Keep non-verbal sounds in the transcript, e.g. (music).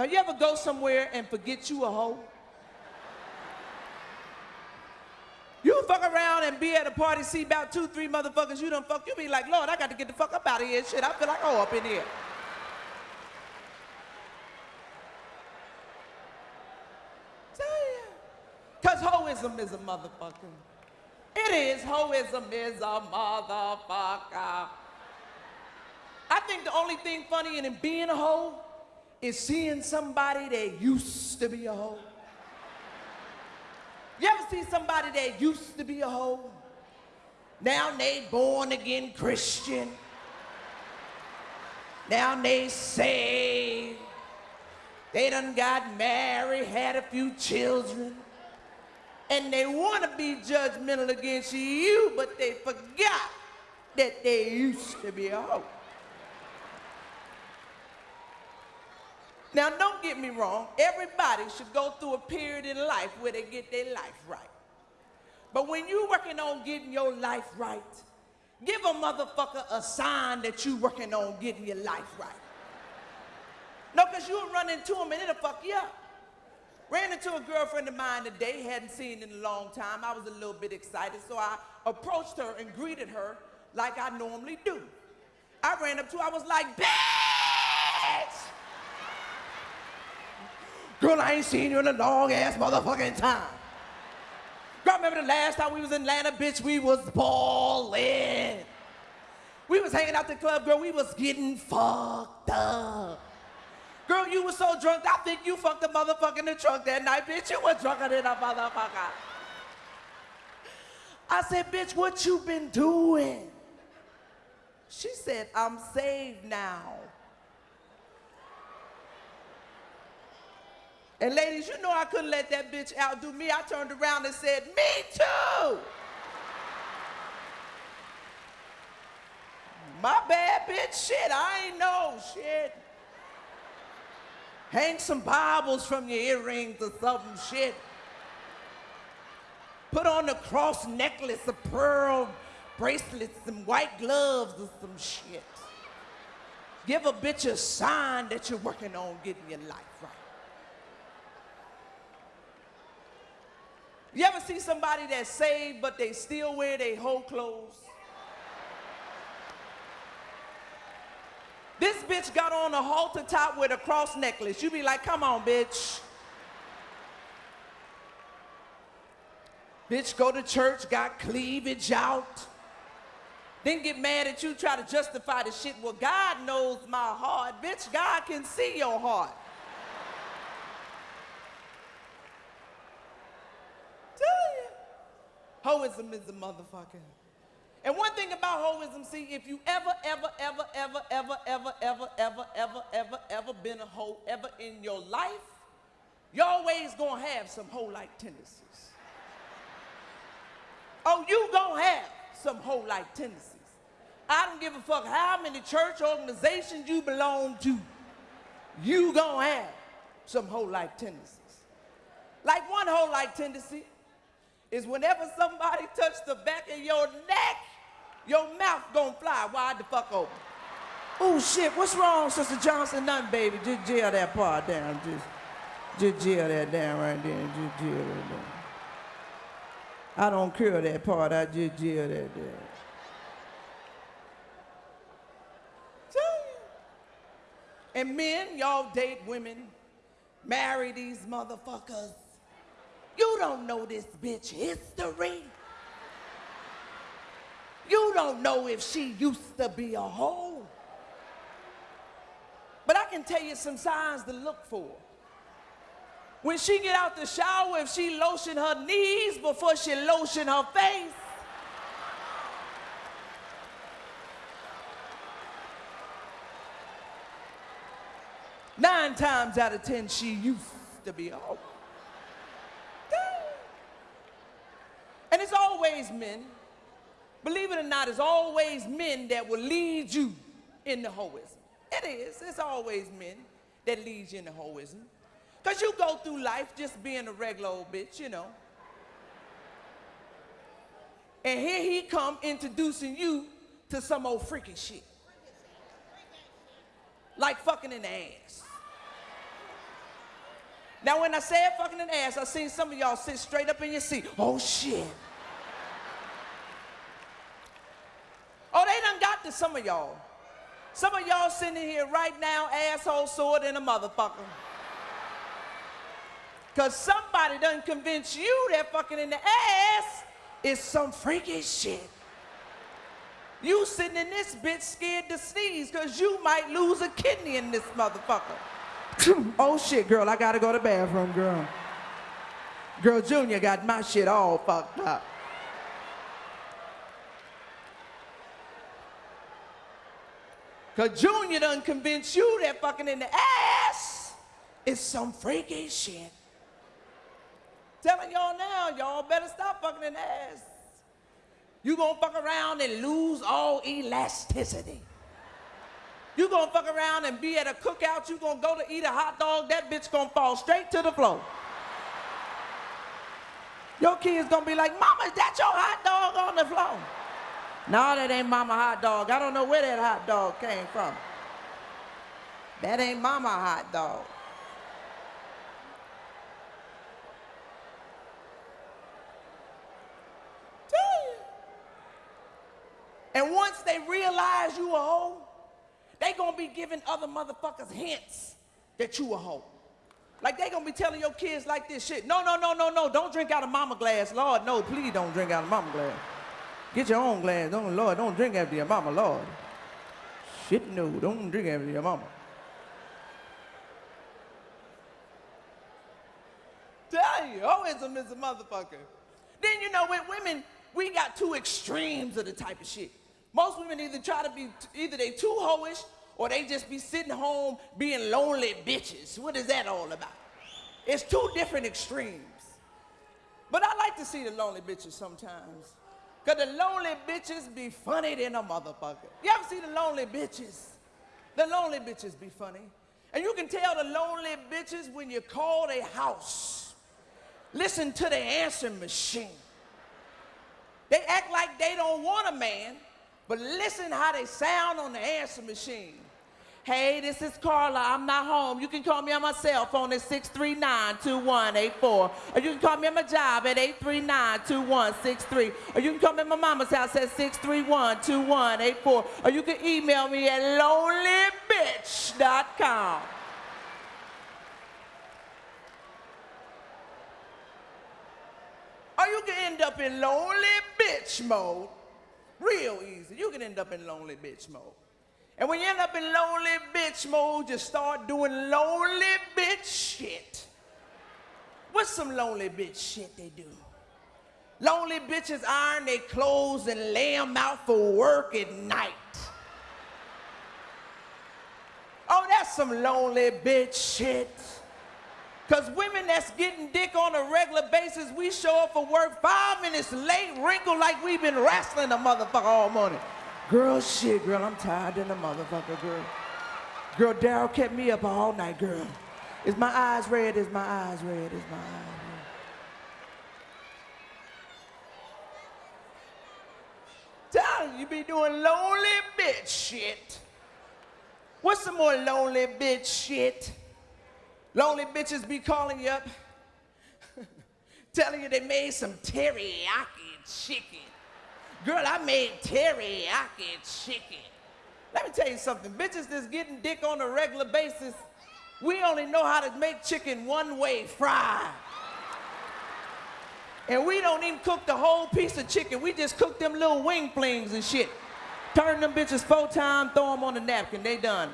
Now, you ever go somewhere and forget you a hoe? You fuck around and be at a party, see about two, three motherfuckers you done fuck, you be like, Lord, I got to get the fuck up out of here. Shit, I feel like oh up in here. Because hoism is a motherfucker. It is. Hoism is a motherfucker. I think the only thing funny in being a hoe is seeing somebody that used to be a hoe. You ever see somebody that used to be a hoe? Now they born again Christian. Now they saved. They done got married, had a few children. And they want to be judgmental against you, but they forgot that they used to be a hoe. Now, don't get me wrong. Everybody should go through a period in life where they get their life right. But when you're working on getting your life right, give a motherfucker a sign that you're working on getting your life right. No, because you'll run into him and it'll fuck you up. Ran into a girlfriend of mine today, hadn't seen in a long time. I was a little bit excited, so I approached her and greeted her like I normally do. I ran up to her, I was like, bitch! Girl, I ain't seen you in a long ass motherfucking time. Girl, remember the last time we was in Atlanta, bitch, we was ballin'. We was hanging out the club, girl, we was getting fucked up. Girl, you was so drunk, I think you fucked a motherfucker in the trunk that night, bitch. You was drunker than a motherfucker. I said, bitch, what you been doing? She said, I'm saved now. And ladies, you know I couldn't let that bitch outdo me. I turned around and said, me too. My bad, bitch. Shit, I ain't know. Shit. Hang some Bibles from your earrings or something. Shit. Put on a cross necklace, a pearl bracelet, some white gloves or some shit. Give a bitch a sign that you're working on getting your life right. You ever see somebody that's saved but they still wear their whole clothes? This bitch got on a halter top with a cross necklace. You be like, come on, bitch. Bitch, go to church, got cleavage out. Then get mad at you, try to justify the shit. Well, God knows my heart. Bitch, God can see your heart. Hoism is a motherfucker. And one thing about hoism, see, if you ever, ever, ever, ever, ever, ever, ever, ever, ever, ever, ever been a hoe ever in your life, you always gonna have some hoe-like tendencies. Oh, you gonna have some hoe-like tendencies. I don't give a fuck how many church organizations you belong to. You gonna have some hoe-like tendencies. Like one hoe-like tendency is whenever somebody touch the back of your neck, your mouth gonna fly wide the fuck open. Oh shit, what's wrong, Sister Johnson? Nothing, baby. Just jail that part down. Just, just jail that down right there. Just jail that down. I don't care that part. I just jail that down. And men, y'all date women, marry these motherfuckers. You don't know this bitch history. You don't know if she used to be a hoe. But I can tell you some signs to look for. When she get out the shower, if she lotion her knees before she lotion her face, nine times out of ten, she used to be a hoe. And it's always men, believe it or not, it's always men that will lead you in the hoism. It is, it's always men that lead you in the hoism. Because you go through life just being a regular old bitch, you know. And here he come introducing you to some old freaky shit. Like fucking in the ass. Now, when I said fucking an ass, I seen some of y'all sit straight up in your seat. Oh, shit. Oh, they done got to some of y'all. Some of y'all sitting here right now, asshole sore than a motherfucker. Because somebody doesn't convince you that fucking in the ass is some freaky shit. You sitting in this bitch scared to sneeze because you might lose a kidney in this motherfucker. (laughs) oh shit, girl, I gotta go to the bathroom, girl. Girl, Junior got my shit all fucked up. Cause Junior done convinced you that fucking in the ass is some freaky shit. Telling y'all now, y'all better stop fucking in the ass. You gonna fuck around and lose all elasticity. You gonna fuck around and be at a cookout, you gonna go to eat a hot dog, that bitch gonna fall straight to the floor. Your kids gonna be like, Mama, is that your hot dog on the floor? No, that ain't mama hot dog. I don't know where that hot dog came from. That ain't mama hot dog. And once they realize you a hoe, they gonna be giving other motherfuckers hints that you a hoe. Like they gonna be telling your kids like this shit. No, no, no, no, no, don't drink out of mama glass. Lord, no, please don't drink out of mama glass. Get your own glass. Don't, Lord, don't drink after your mama, Lord. Shit, no, don't drink after your mama. Tell you, oh, hoism is a motherfucker. Then you know, with women, we got two extremes of the type of shit. Most women either try to be, either they too hoish or they just be sitting home being lonely bitches. What is that all about? It's two different extremes. But I like to see the lonely bitches sometimes. Cause the lonely bitches be funny than a motherfucker. You ever see the lonely bitches? The lonely bitches be funny. And you can tell the lonely bitches when you call their house. Listen to the answering machine. They act like they don't want a man, but listen how they sound on the answer machine. Hey, this is Carla. I'm not home. You can call me on my cell phone at 639-2184. Or you can call me at my job at 839-2163. Or you can call me at my mama's house at 631-2184. Or you can email me at lonelybitch.com. Or you can end up in lonely bitch mode real easy. You can end up in lonely bitch mode. And when you end up in lonely bitch mode, you start doing lonely bitch shit. What's some lonely bitch shit they do? Lonely bitches iron their clothes and lay them out for work at night. Oh, that's some lonely bitch shit. Because women that's getting dick on a regular basis, we show up for work five minutes late, wrinkled like we've been wrestling a motherfucker all morning. Girl, shit, girl, I'm tired than a motherfucker, girl. Girl, Daryl kept me up all night, girl. Is my eyes red? Is my eyes red? Is my eyes red? Tell you be doing lonely bitch shit. What's some more lonely bitch shit? Lonely bitches be calling you up, (laughs) telling you they made some teriyaki chicken. Girl, I made teriyaki chicken. Let me tell you something. Bitches that's getting dick on a regular basis, we only know how to make chicken one way, fried. And we don't even cook the whole piece of chicken. We just cook them little wing flings and shit. Turn them bitches four times, throw them on the napkin, they done.